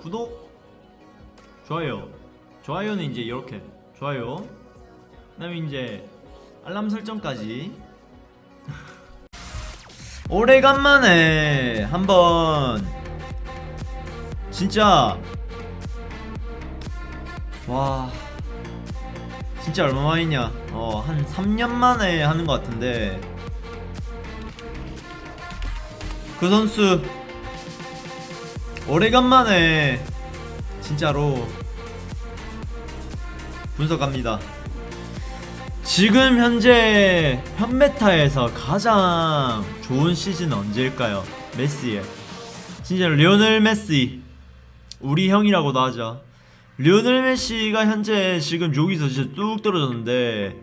구독 좋아요. 좋아요는 이제 이렇게. 좋아요. 그 다음에 이제 알람 설정까지. 오래간만에 한번 진짜 와 진짜 얼마만이냐? 어 한 3년 만에 하는 것 같은데. 그 선수 오래간만에 진짜로 분석합니다. 지금 현재 현메타에서 가장 좋은 시즌 언제일까요? 메시의 진짜 리오넬 메시 우리 형이라고도 하죠. 리오넬 메시가 현재 지금 여기서 진짜 뚝 떨어졌는데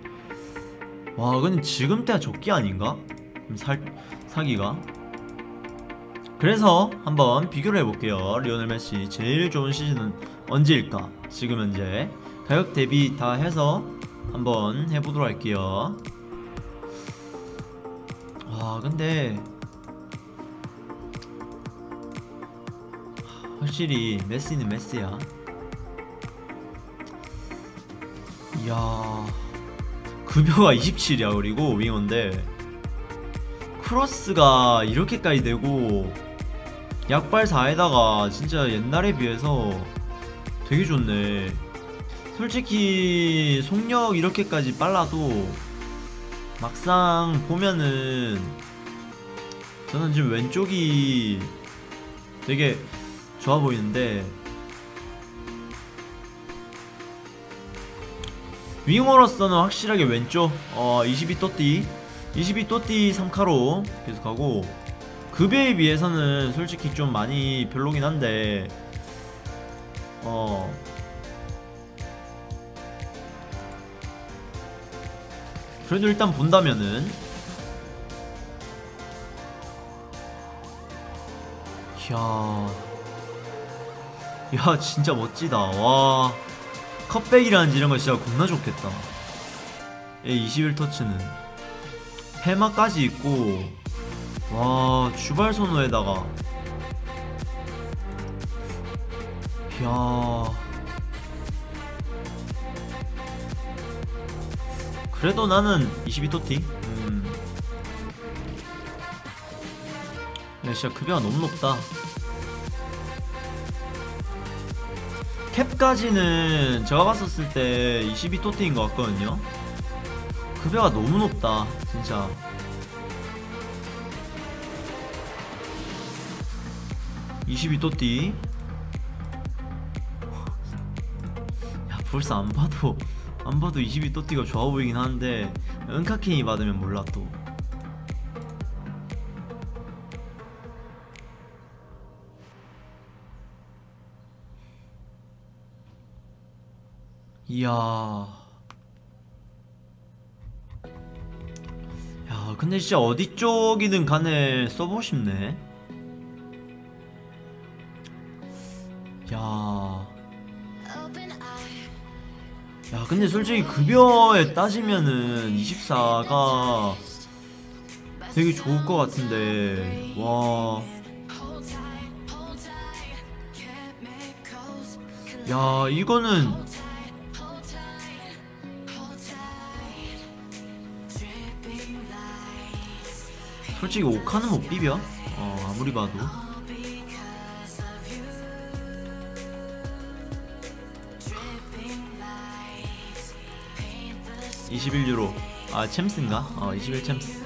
와 근데 지금 때가 적기 아닌가? 살 사기가 그래서 한번 비교를 해볼게요. 리오넬 메시 제일 좋은 시즌은 언제일까? 지금 현재 가격 대비 다 해서 한번 해보도록 할게요. 아 근데 확실히 메시는 메시야. 이야 급여가 27이야 그리고 윙어인데 크로스가 이렇게까지 되고 약발 4에다가 진짜 옛날에 비해서 되게 좋네. 솔직히 속력 이렇게까지 빨라도 막상 보면은 저는 지금 왼쪽이 되게 좋아 보이는데 윙어로서는 확실하게 왼쪽 어 22또띠 22또띠 3카로 계속하고 급여에 비해서는 솔직히 좀 많이 별로긴 한데 어. 그래도 일단 본다면은. 이야. 야 진짜 멋지다. 와. 컵백이라는지 이런 거 진짜 겁나 좋겠다. 얘 21터치는. 해마까지 있고. 와 주발 선호에다가. 이야. 그래도 나는 22토티. 음. 야 진짜 급여가 너무 높다. 캡까지는 제가 봤었을 때 22토티인 것 같거든요. 급여가 너무 높다 진짜 22또띠. 야 벌써 안 봐도 안 봐도 22또띠가 좋아 보이긴 하는데 은카킹이 받으면 몰라 또. 이야. 야 근데 진짜 어디 쪽이든 간에 써보고 싶네 근데 솔직히 급여에 따지면은 24가 되게 좋을 것 같은데. 와. 야, 이거는 솔직히 오카는 못 비벼. 어, 아무리 봐도. 21유로. 아 챔스인가? 어 21 챔스.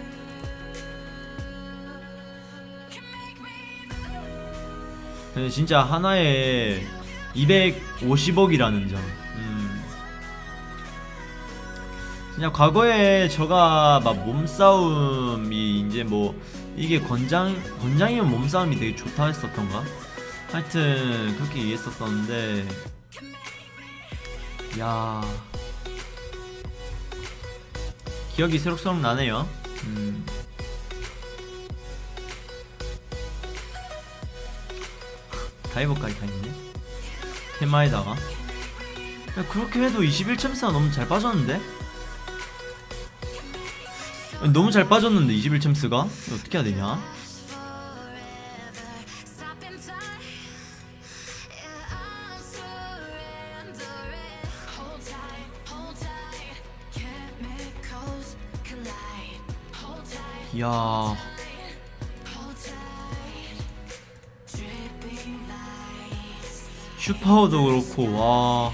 근데 진짜 하나에 250억이라는 점. 음. 그냥 과거에 저가 막 몸싸움이 이제 뭐 이게 건장 건장이면 몸싸움이 되게 좋다 했었던가? 하여튼 그렇게 이해했었었는데. 야 기억이 새록새록 나네요 음. 다이버까지 다 있네 테마에다가 야, 그렇게 해도 21챔스가 너무 잘 빠졌는데? 너무 잘 빠졌는데 21챔스가? 어떻게 해야 되냐? 야. 슈파워도 그렇고 와.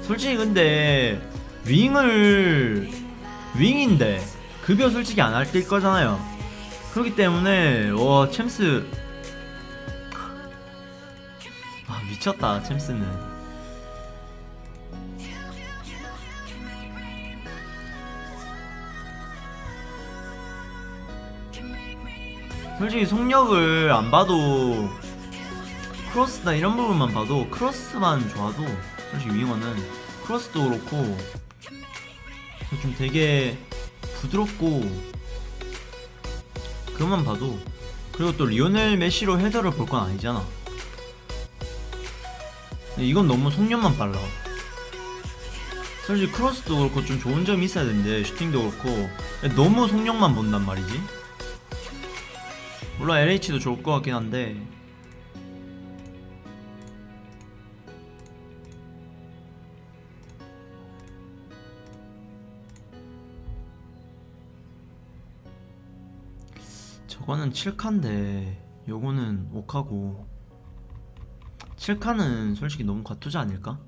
솔직히 근데 윙을 윙인데 급여 솔직히 안할뛸 거잖아요. 그렇기 때문에 와 챔스. 아 미쳤다 챔스는 솔직히 속력을 안 봐도 크로스나 이런 부분만 봐도 크로스만 좋아도 솔직히 윙어는 크로스도 그렇고 좀 되게 부드럽고 그것만 봐도 그리고 또 리오넬 메시로 헤더를 볼 건 아니잖아. 이건 너무 속력만 빨라. 솔직히 크로스도 그렇고 좀 좋은 점이 있어야 되는데 슈팅도 그렇고 너무 속력만 본단 말이지 물론 LH도 좋을 것 같긴 한데. 저거는 7칸인데. 요거는 5카고. 7칸은 솔직히 너무 과투자 아닐까?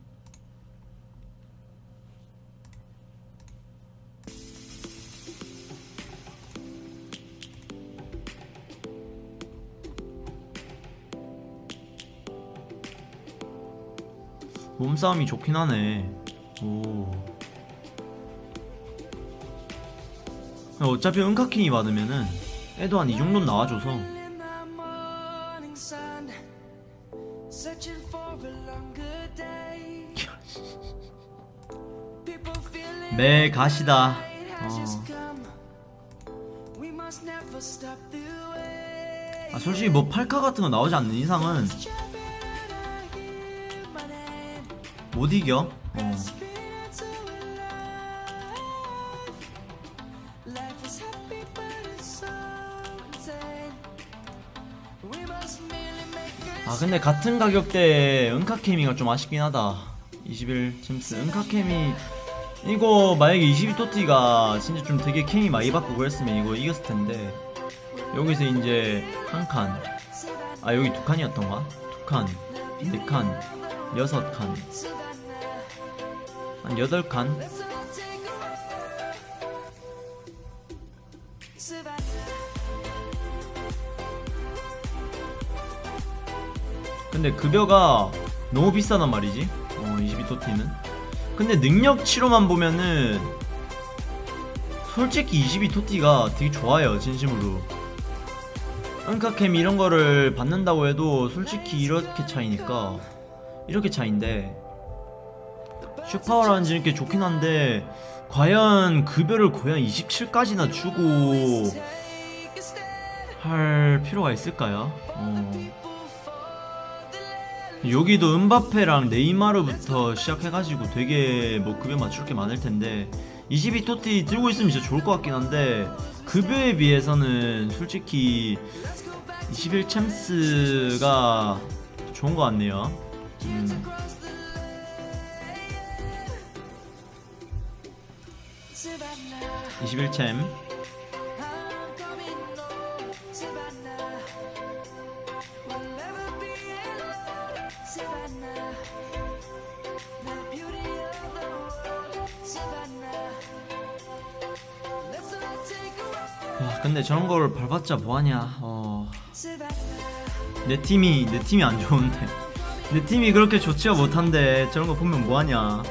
몸싸움이 좋긴 하네. 오. 어차피 은카킹이 받으면은 애도 한 이 정도는 나와줘서. 매 가시다. 어. 아 솔직히 뭐 팔카 같은 거 나오지 않는 이상은 못 이겨? 어. 아 근데 같은 가격대에 은카케미가 좀 아쉽긴 하다. 21 챔스. 은카케미. 이거 만약에 22토티가 진짜 좀 되게 케미 많이 바꾸고 그랬으면 이거 이겼을 텐데. 여기서 이제 한 칸. 아 여기 두 칸이었던가? 두 칸, 네 칸, 여섯 칸, 한 여덟 칸. 근데 급여가 너무 비싸단 말이지. 어, 22토티는. 근데 능력치로만 보면은 솔직히 22토티가 되게 좋아요, 진심으로. 은카캠 이런 거를 받는다고 해도 솔직히 이렇게 차이니까 이렇게 차인데 슈퍼라는 이렇게 좋긴 한데 과연 급여를 거의 한 27까지나 주고 할 필요가 있을까요? 어. 여기도 은바페랑 네이마르부터 시작해가지고 되게 뭐 급여 맞출 게 많을 텐데 22토티 들고 있으면 진짜 좋을 것 같긴 한데 급여에 비해서는 솔직히 21 챔스가 좋은 것 같네요. 음. (21 챔) 와 근데 저런 걸 밟았자 뭐하냐. 어... 내 팀이 내 팀이 안 좋은데. 내 팀이 그렇게 좋지가 못한데 저런 거 보면 뭐하냐